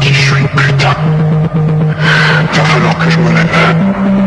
qui je suis, putain. Va falloir que je me lève.